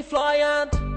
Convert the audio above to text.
fly ant.